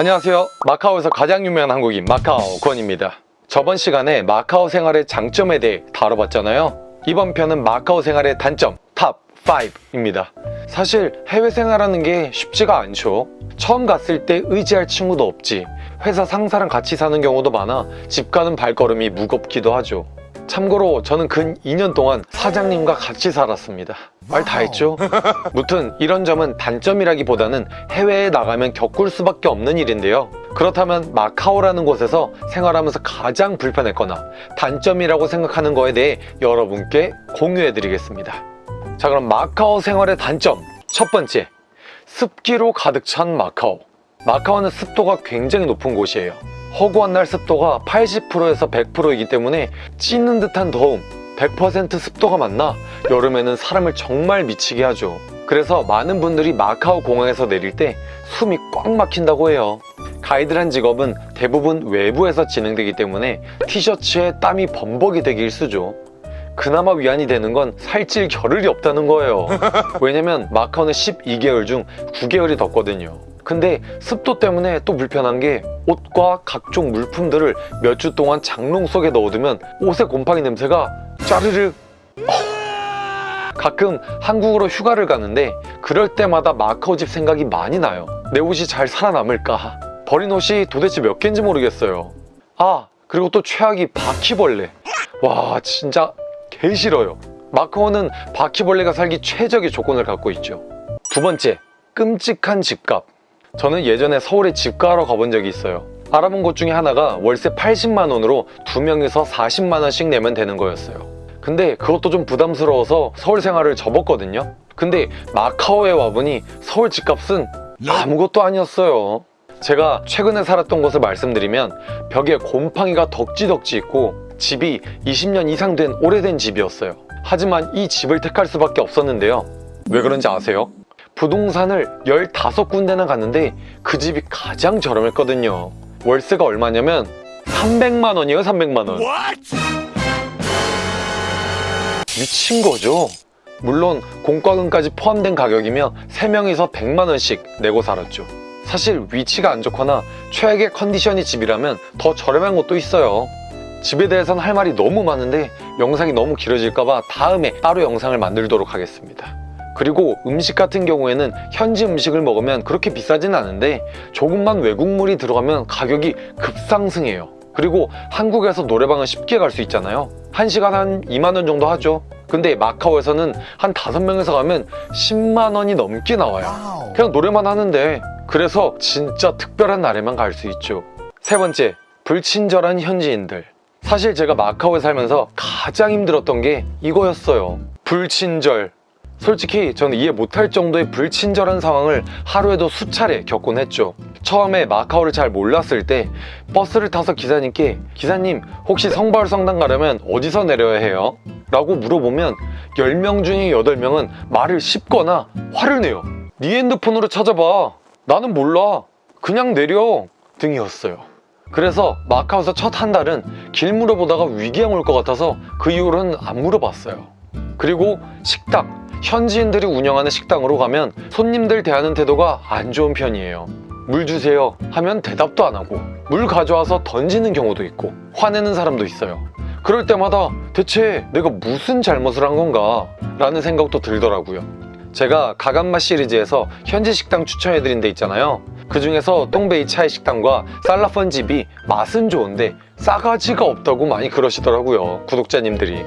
안녕하세요. 마카오에서 가장 유명한 한국인 마카오 권입니다. 저번 시간에 마카오 생활의 장점에 대해 다뤄봤잖아요. 이번 편은 마카오 생활의 단점 top 5입니다. 사실 해외 생활하는 게 쉽지가 않죠. 처음 갔을 때 의지할 친구도 없지. 회사 상사랑 같이 사는 경우도 많아 집 가는 발걸음이 무겁기도 하죠. 참고로 저는 근 2년 동안 사장님과 같이 살았습니다 말 다 했죠? 무튼 이런 점은 단점이라기보다는 해외에 나가면 겪을 수밖에 없는 일인데요. 그렇다면 마카오라는 곳에서 생활하면서 가장 불편했거나 단점이라고 생각하는 거에 대해 여러분께 공유해 드리겠습니다. 자 그럼 마카오 생활의 단점. 첫 번째 습기로 가득 찬 마카오. 마카오는 습도가 굉장히 높은 곳이에요. 허구한 날 습도가 80%에서 100%이기 때문에 찌는 듯한 더움 100% 습도가 맞나? 여름에는 사람을 정말 미치게 하죠. 그래서 많은 분들이 마카오 공항에서 내릴 때 숨이 꽉 막힌다고 해요. 가이드란 직업은 대부분 외부에서 진행되기 때문에 티셔츠에 땀이 범벅이 되기 일쑤죠. 그나마 위안이 되는 건 살찔 겨를이 없다는 거예요. 왜냐면 마카오는 12개월 중 9개월이 덥거든요 근데 습도 때문에 또 불편한 게 옷과 각종 물품들을 몇 주 동안 장롱 속에 넣어두면 옷의 곰팡이 냄새가 짜르르 가끔 한국으로 휴가를 가는데 그럴 때마다 마카오 집 생각이 많이 나요. 내 옷이 잘 살아남을까? 버린 옷이 도대체 몇 개인지 모르겠어요. 아 그리고 또 최악이 바퀴벌레. 와 진짜 개 싫어요. 마카오는 바퀴벌레가 살기 최적의 조건을 갖고 있죠. 두 번째 끔찍한 집값 저는 예전에 서울에 집가하러 가본 적이 있어요. 알아본 곳 중에 하나가 월세 80만원으로 두 명이서 40만원씩 내면 되는 거였어요. 근데 그것도 좀 부담스러워서 서울 생활을 접었거든요. 근데 마카오에 와보니 서울 집값은 아무것도 아니었어요. 제가 최근에 살았던 곳을 말씀드리면 벽에 곰팡이가 덕지덕지 있고 집이 20년 이상 된 오래된 집이었어요. 하지만 이 집을 택할 수밖에 없었는데요. 왜 그런지 아세요? 부동산을 15군데나 갔는데 그 집이 가장 저렴했거든요. 월세가 얼마냐면 300만 원이에요 300만 원. 미친 거죠? 물론 공과금까지 포함된 가격이며 3명이서 100만 원씩 내고 살았죠. 사실 위치가 안 좋거나 최악의 컨디션이 집이라면 더 저렴한 곳도 있어요. 집에 대해서는 할 말이 너무 많은데 영상이 너무 길어질까봐 다음에 따로 영상을 만들도록 하겠습니다 그리고 음식 같은 경우에는 현지 음식을 먹으면 그렇게 비싸진 않은데 조금만 외국물이 들어가면 가격이 급상승해요. 그리고 한국에서 노래방은 쉽게 갈 수 있잖아요. 1시간 한 2만원 정도 하죠. 근데 마카오에서는 한 5명에서 가면 10만원이 넘게 나와요. 그냥 노래만 하는데 그래서 진짜 특별한 날에만 갈 수 있죠. 세 번째 불친절한 현지인들. 사실 제가 마카오에 살면서 가장 힘들었던 게 이거였어요. 불친절 솔직히 저는 이해 못할 정도의 불친절한 상황을 하루에도 수차례 겪곤 했죠. 처음에 마카오를 잘 몰랐을 때 버스를 타서 기사님께 기사님 혹시 성바울 성당 가려면 어디서 내려야 해요? 라고 물어보면 10명 중에 8명은 말을 씹거나 화를 내요 네 핸드폰으로 찾아봐. 나는 몰라. 그냥 내려. 등이었어요. 그래서 마카오에서 첫 한 달은 길 물어보다가 위기양 올 것 같아서 그 이후로는 안 물어봤어요 그리고 식당 현지인들이 운영하는 식당으로 가면 손님들 대하는 태도가 안 좋은 편이에요. 물 주세요 하면 대답도 안 하고 물 가져와서 던지는 경우도 있고 화내는 사람도 있어요. 그럴 때마다 대체 내가 무슨 잘못을 한 건가 라는 생각도 들더라고요. 제가 가간마 시리즈에서 현지 식당 추천해드린 데 있잖아요. 그 중에서 똥베이 차이 식당과 살라펀 집이 맛은 좋은데 싸가지가 없다고 많이 그러시더라고요 구독자님들이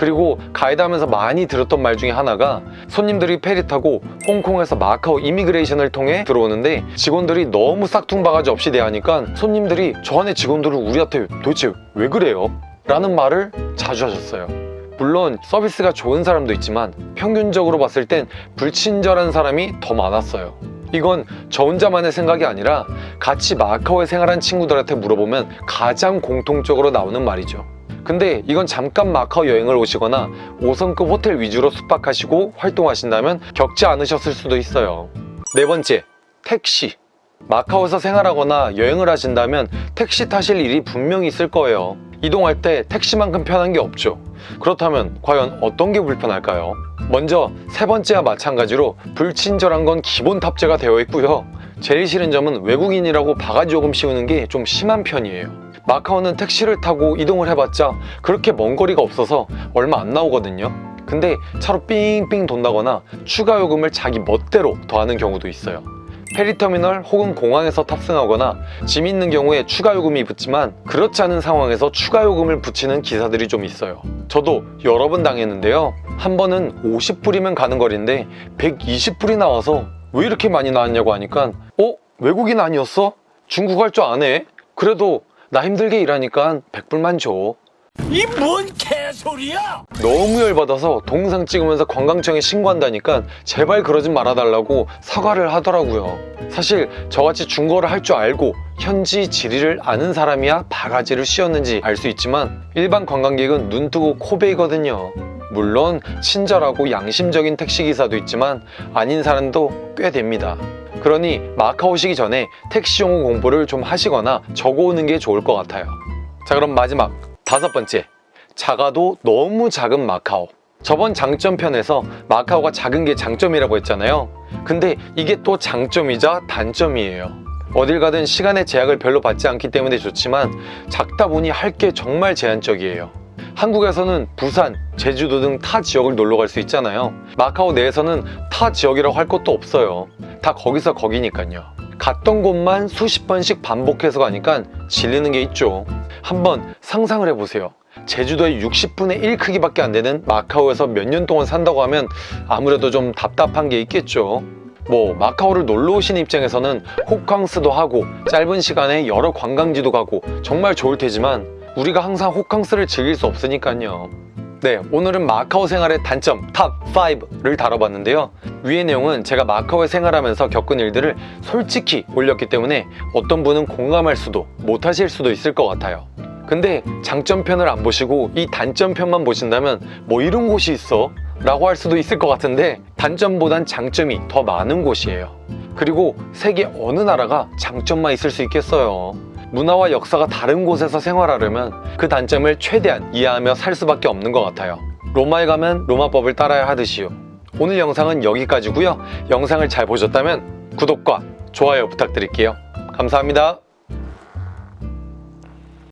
그리고 가이드 하면서 많이 들었던 말 중에 하나가 손님들이 페리 타고 홍콩에서 마카오 이미그레이션을 통해 들어오는데 직원들이 너무 싹퉁바가지 없이 대하니까 손님들이 저 안에 직원들을 우리한테 도대체 왜 그래요? 라는 말을 자주 하셨어요. 물론 서비스가 좋은 사람도 있지만 평균적으로 봤을 땐 불친절한 사람이 더 많았어요. 이건 저 혼자만의 생각이 아니라 같이 마카오에 생활한 친구들한테 물어보면 가장 공통적으로 나오는 말이죠 근데 이건 잠깐 마카오 여행을 오시거나 5성급 호텔 위주로 숙박하시고 활동하신다면 겪지 않으셨을 수도 있어요. 네 번째, 택시. 마카오에서 생활하거나 여행을 하신다면 택시 타실 일이 분명히 있을 거예요. 이동할 때 택시만큼 편한 게 없죠. 그렇다면 과연 어떤 게 불편할까요? 먼저 세 번째와 마찬가지로 불친절한 건 기본 탑재가 되어 있고요. 제일 싫은 점은 외국인이라고 바가지 요금 씌우는 게 좀 심한 편이에요. 마카오는 택시를 타고 이동을 해봤자 그렇게 먼 거리가 없어서 얼마 안 나오거든요. 근데 차로 삥삥 돈다거나 추가 요금을 자기 멋대로 더하는 경우도 있어요. 페리터미널 혹은 공항에서 탑승하거나 짐 있는 경우에 추가 요금이 붙지만 그렇지 않은 상황에서 추가 요금을 붙이는 기사들이 좀 있어요. 저도 여러 번 당했는데요. 한 번은 50불이면 가는 거리인데 120불이 나와서 왜 이렇게 많이 나왔냐고 하니까 어? 외국인 아니었어? 중국 할 줄 아네? 그래도 나 힘들게 일하니까 100불만 줘. 이 뭔 개소리야! 너무 열받아서 동영상 찍으면서 관광청에 신고한다니까 제발 그러지 말아달라고 사과를 하더라고요. 사실 저같이 중국어를 할 줄 알고 현지 지리를 아는 사람이야 바가지를 씌웠는지 알 수 있지만 일반 관광객은 눈 뜨고 코 베이거든요. 물론 친절하고 양심적인 택시기사도 있지만 아닌 사람도 꽤 됩니다. 그러니 마카오 오시기 전에 택시 용어 공부를 좀 하시거나 적어오는 게 좋을 것 같아요. 자 그럼 마지막 다섯 번째. 작아도 너무 작은 마카오. 저번 장점편에서 마카오가 작은 게 장점이라고 했잖아요. 근데 이게 또 장점이자 단점이에요. 어딜 가든 시간의 제약을 별로 받지 않기 때문에 좋지만 작다 보니 할 게 정말 제한적이에요 한국에서는 부산, 제주도 등 타 지역을 놀러 갈 수 있잖아요. 마카오 내에서는 타 지역이라고 할 것도 없어요. 다 거기서 거기니까요. 갔던 곳만 수십 번씩 반복해서 가니까 질리는 게 있죠. 한번 상상을 해보세요. 제주도의 60분의 1 크기밖에 안 되는 마카오에서 몇 년 동안 산다고 하면 아무래도 좀 답답한 게 있겠죠. 뭐 마카오를 놀러 오신 입장에서는 호캉스도 하고 짧은 시간에 여러 관광지도 가고 정말 좋을 테지만 우리가 항상 호캉스를 즐길 수 없으니까요 네, 오늘은 마카오 생활의 단점 top 5를 다뤄봤는데요. 위의 내용은 제가 마카오에 생활하면서 겪은 일들을 솔직히 올렸기 때문에 어떤 분은 공감할 수도 못하실 수도 있을 것 같아요. 근데 장점편을 안 보시고 이 단점편만 보신다면 뭐 이런 곳이 있어? 라고 할 수도 있을 것 같은데 단점보단 장점이 더 많은 곳이에요. 그리고 세계 어느 나라가 장점만 있을 수 있겠어요. 문화와 역사가 다른 곳에서 생활하려면 그 단점을 최대한 이해하며 살 수밖에 없는 것 같아요. 로마에 가면 로마법을 따라야 하듯이요. 오늘 영상은 여기까지고요. 영상을 잘 보셨다면 구독과 좋아요 부탁드릴게요. 감사합니다.